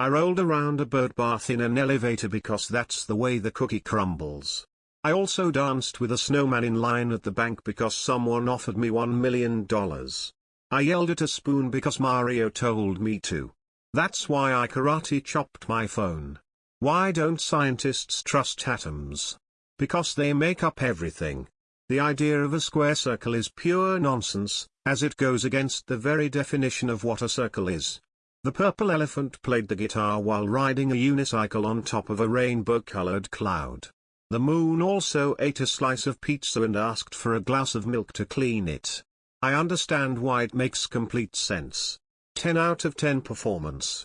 I rolled around a bird bath in an elevator because that's the way the cookie crumbles. I also danced with a snowman in line at the bank because someone offered me $1 million. I yelled at a spoon because Mario told me to. That's why I karate chopped my phone. Why don't scientists trust atoms? Because they make up everything. The idea of a square circle is pure nonsense, as it goes against the very definition of what a circle is. The purple elephant played the guitar while riding a unicycle on top of a rainbow-colored cloud. The moon also ate a slice of pizza and asked for a glass of milk to clean it. I understand why it makes complete sense. 10 out of 10 performance.